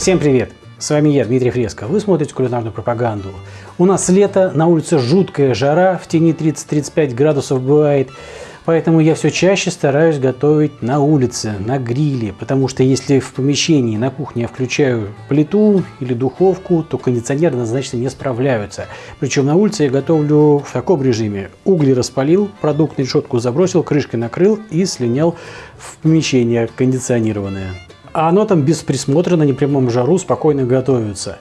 Всем привет! С вами я, Дмитрий Фреско. Вы смотрите кулинарную пропаганду. У нас лето, на улице жуткая жара, в тени 30-35 градусов бывает. Поэтому я все чаще стараюсь готовить на улице, на гриле. Потому что если в помещении, на кухне я включаю плиту или духовку, то кондиционеры однозначно не справляются. Причем на улице я готовлю в таком режиме. Угли распалил, продукт на решетку забросил, крышкой накрыл и слинял в помещение кондиционированное а оно там без присмотра на непрямом жару спокойно готовится.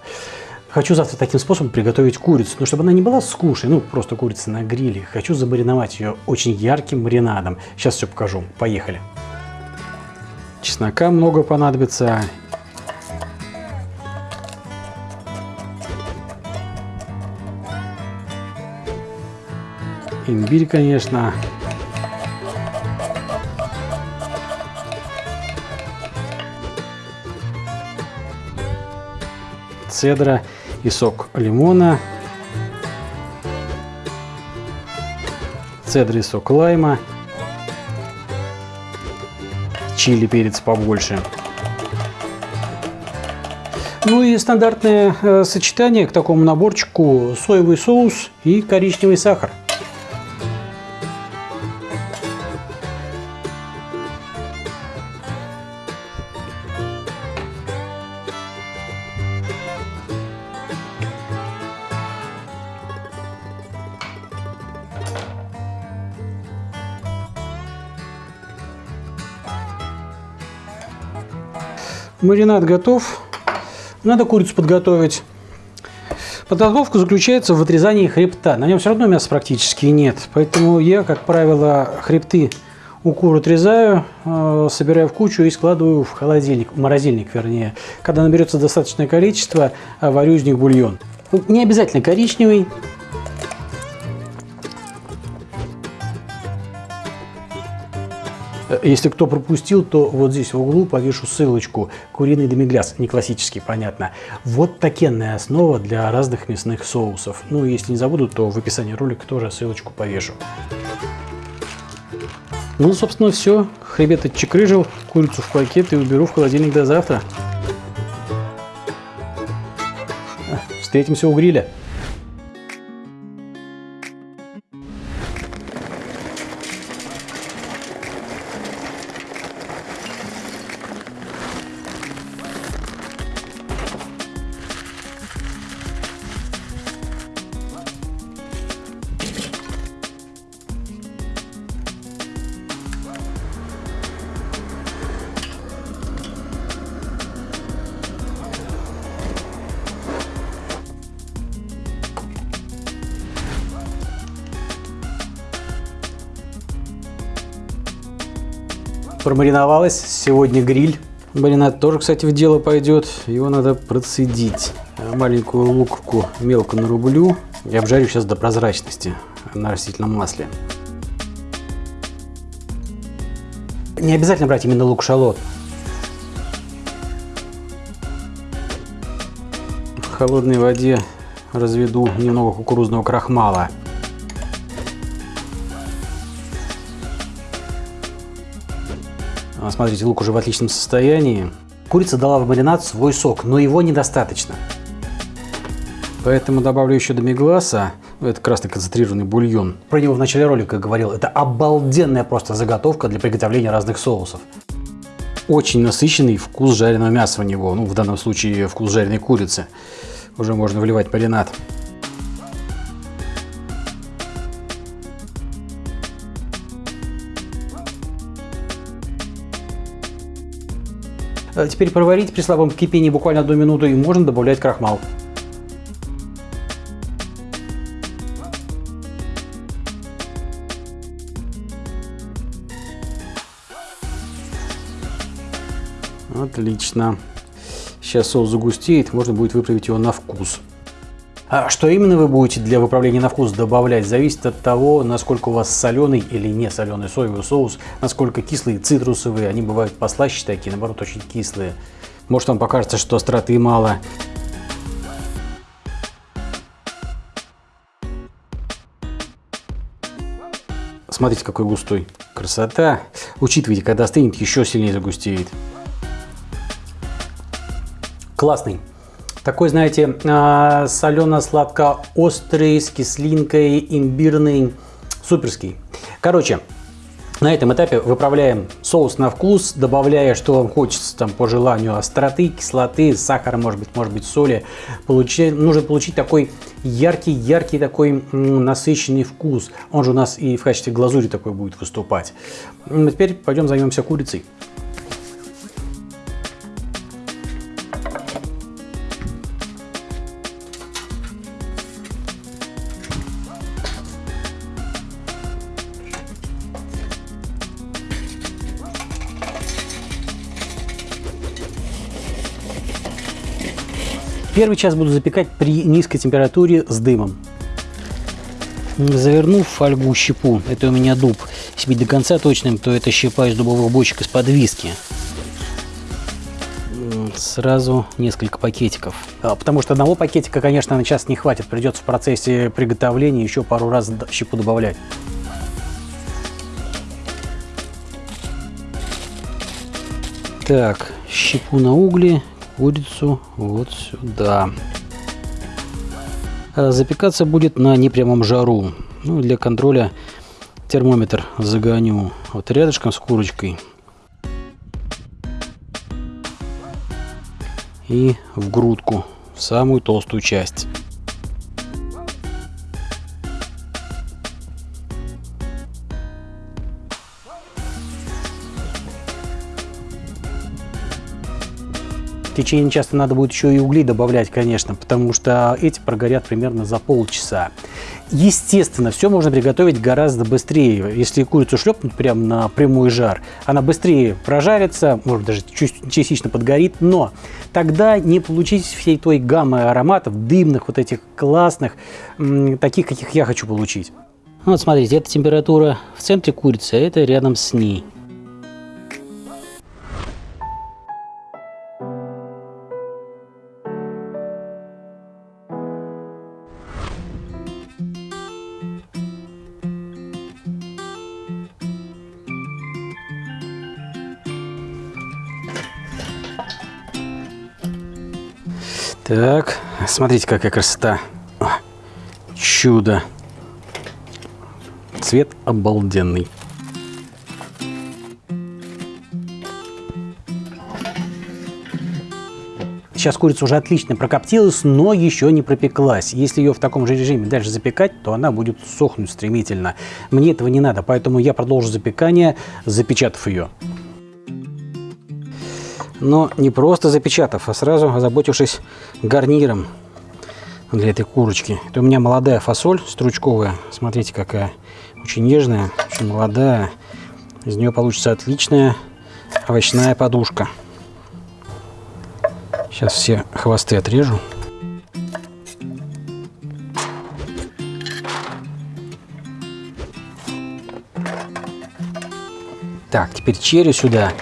Хочу завтра таким способом приготовить курицу, но чтобы она не была скучной, ну просто курица на гриле. Хочу замариновать ее очень ярким маринадом. Сейчас все покажу. Поехали. Чеснока много понадобится. Имбирь, конечно. Цедра и сок лимона, цедра и сок лайма, чили, перец побольше. Ну и стандартное э, сочетание к такому наборчику соевый соус и коричневый сахар. Маринад готов. Надо курицу подготовить. Подготовка заключается в отрезании хребта. На нем все равно мяса практически нет. Поэтому я, как правило, хребты у кур отрезаю, э, собираю в кучу и складываю в холодильник, в морозильник вернее. Когда наберется достаточное количество, варю из них бульон. Не обязательно коричневый, Если кто пропустил, то вот здесь в углу повешу ссылочку. Куриный демигляс, не классический, понятно. Вот такенная основа для разных мясных соусов. Ну, если не забуду, то в описании ролика тоже ссылочку повешу. Ну, собственно, все. Хребет отчекрыжил, курицу в пакет и уберу в холодильник до завтра. Встретимся у гриля. Промариновалась. Сегодня гриль. Маринад тоже, кстати, в дело пойдет. Его надо процедить. Маленькую луковку мелко нарублю и обжарю сейчас до прозрачности на растительном масле. Не обязательно брать именно лук-шалот. В холодной воде разведу немного кукурузного крахмала. Смотрите, лук уже в отличном состоянии. Курица дала в маринад свой сок, но его недостаточно. Поэтому добавлю еще домигласа. Это красный концентрированный бульон. Про него в начале ролика говорил. Это обалденная просто заготовка для приготовления разных соусов. Очень насыщенный вкус жареного мяса у него. Ну, в данном случае вкус жареной курицы. Уже можно вливать маринад. Теперь проварить при слабом кипении буквально одну минуту и можно добавлять крахмал. Отлично. Сейчас соус загустеет, можно будет выправить его на вкус. А что именно вы будете для выправления на вкус добавлять, зависит от того, насколько у вас соленый или не соленый соевый соус, насколько кислые, цитрусовые, они бывают послаще такие, наоборот, очень кислые. Может вам покажется, что остроты мало. Смотрите, какой густой. Красота. Учитывайте, когда остынет, еще сильнее загустеет. Классный. Такой, знаете, а, солено-сладко-острый, с кислинкой, имбирный, суперский. Короче, на этом этапе выправляем соус на вкус, добавляя, что вам хочется, там, по желанию, остроты, кислоты, сахара, может быть, может быть, соли. Получи, нужно получить такой яркий-яркий такой насыщенный вкус. Он же у нас и в качестве глазури такой будет выступать. Теперь пойдем займемся курицей. Первый час буду запекать при низкой температуре с дымом. Завернув фольгу щепу, это у меня дуб, если быть до конца точным, то это щепа из дубовых бочек из-под виски. Сразу несколько пакетиков. А, потому что одного пакетика, конечно, на час не хватит. Придется в процессе приготовления еще пару раз щепу добавлять. Так, щепу на угли, курицу вот сюда. А запекаться будет на непрямом жару. Ну, для контроля термометр загоню вот рядышком с курочкой. И в грудку, в самую толстую часть. Течение часто надо будет еще и угли добавлять, конечно, потому что эти прогорят примерно за полчаса. Естественно, все можно приготовить гораздо быстрее. Если курицу шлепнуть прямо на прямой жар, она быстрее прожарится, может даже частично подгорит, но тогда не получить всей той гаммы ароматов, дымных, вот этих классных, таких, каких я хочу получить. Вот смотрите, эта температура в центре курицы, а это рядом с ней. Так, смотрите, какая красота. Чудо. Цвет обалденный. Сейчас курица уже отлично прокоптилась, но еще не пропеклась. Если ее в таком же режиме дальше запекать, то она будет сохнуть стремительно. Мне этого не надо, поэтому я продолжу запекание, запечатав ее но не просто запечатав, а сразу озаботившись гарниром для этой курочки. Это у меня молодая фасоль стручковая. Смотрите, какая. Очень нежная, очень молодая. Из нее получится отличная овощная подушка. Сейчас все хвосты отрежу. Так, теперь черри сюда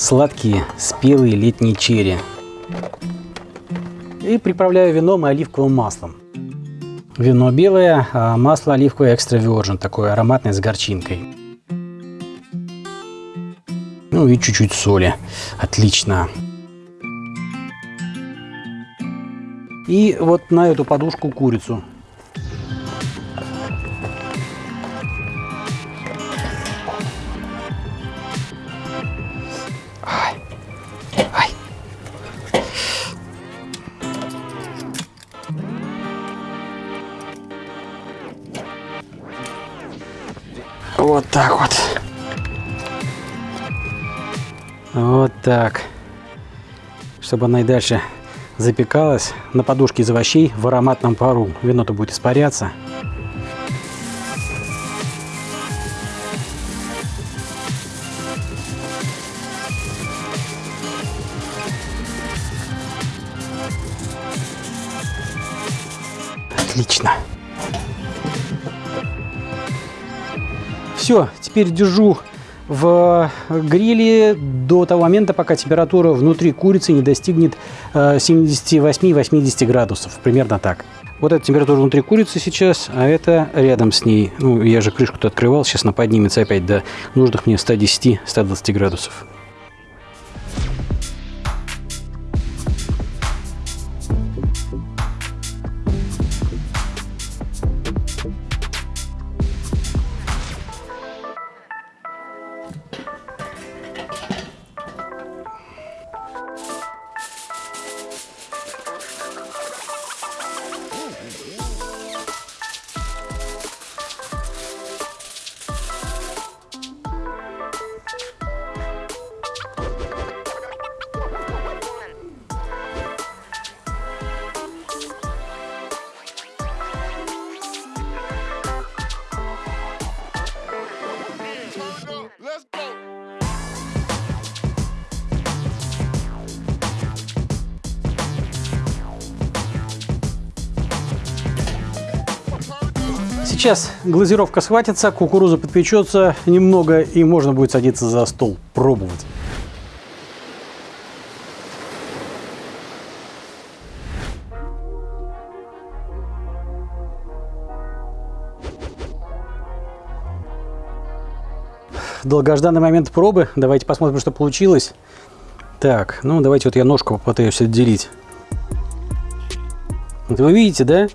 сладкие спелые летние черри. И приправляю вином и оливковым маслом. Вино белое, а масло оливковое экстра virgin, такое ароматное с горчинкой. Ну и чуть-чуть соли. Отлично. И вот на эту подушку курицу. Чтобы она и дальше запекалась на подушке из овощей в ароматном пару. Вино-то будет испаряться. Отлично. Все, теперь держу в гриле до того момента, пока температура внутри курицы не достигнет 78-80 э, градусов. Примерно так. Вот эта температура внутри курицы сейчас, а это рядом с ней. Ну, я же крышку-то открывал, сейчас она поднимется опять до нужных мне 110-120 градусов. Сейчас глазировка схватится, кукуруза подпечется немного и можно будет садиться за стол, пробовать. долгожданный момент пробы. Давайте посмотрим, что получилось. Так, ну давайте вот я ножку попытаюсь отделить. Вот вы видите, да?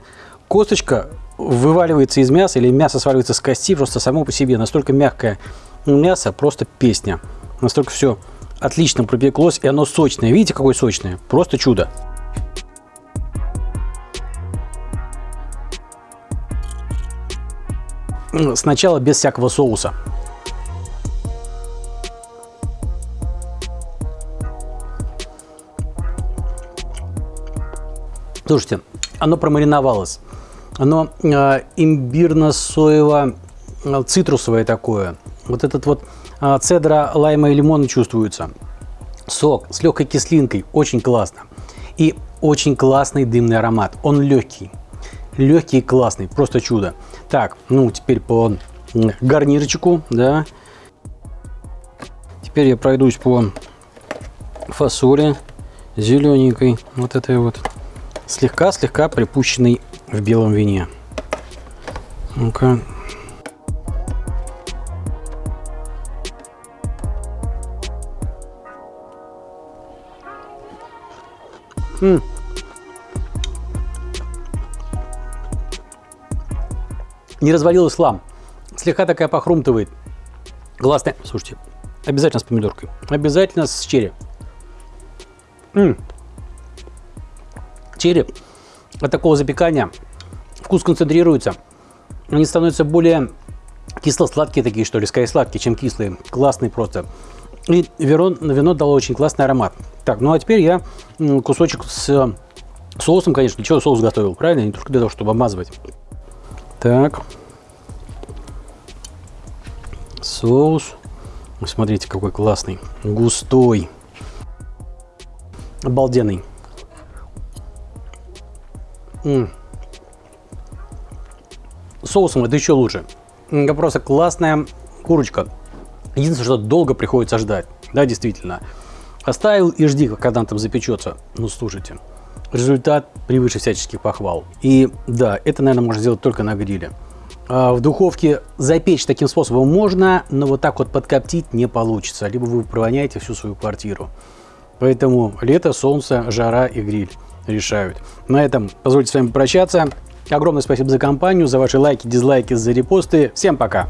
Косточка вываливается из мяса или мясо сваливается с кости просто само по себе. Настолько мягкое мясо, просто песня. Настолько все отлично пропеклось, и оно сочное. Видите, какое сочное? Просто чудо. Сначала без всякого соуса. Слушайте, оно промариновалось. Оно э, имбирно-соево-цитрусовое а, такое. Вот этот вот э, цедра, лайма и лимона чувствуется. Сок с легкой кислинкой. Очень классно. И очень классный дымный аромат. Он легкий. Легкий и классный. Просто чудо. Так, ну теперь по гарнирчику, да. Теперь я пройдусь по фасоли зелененькой. Вот этой вот слегка-слегка припущенный в белом вине. Ну-ка. Не развалилась лам. Слегка такая похрумтывает. Классная. Слушайте, обязательно с помидоркой. Обязательно с черри. М -м черри от такого запекания вкус концентрируется. Они становятся более кисло-сладкие такие, что ли, скорее сладкие, чем кислые. Классные просто. И вино, вино дало очень классный аромат. Так, ну а теперь я кусочек с соусом, конечно. Для чего соус готовил, правильно? Не только для того, чтобы обмазывать. Так. Соус. Смотрите, какой классный. Густой. Обалденный. М Соусом это еще лучше. Просто классная курочка. Единственное, что долго приходится ждать. Да, действительно. Оставил и жди, когда он там запечется. Ну, слушайте. Результат превыше всяческих похвал. И да, это, наверное, можно сделать только на гриле. А в духовке запечь таким способом можно, но вот так вот подкоптить не получится. Либо вы провоняете всю свою квартиру. Поэтому лето, солнце, жара и гриль решают. На этом позвольте с вами прощаться. Огромное спасибо за компанию, за ваши лайки, дизлайки, за репосты. Всем пока!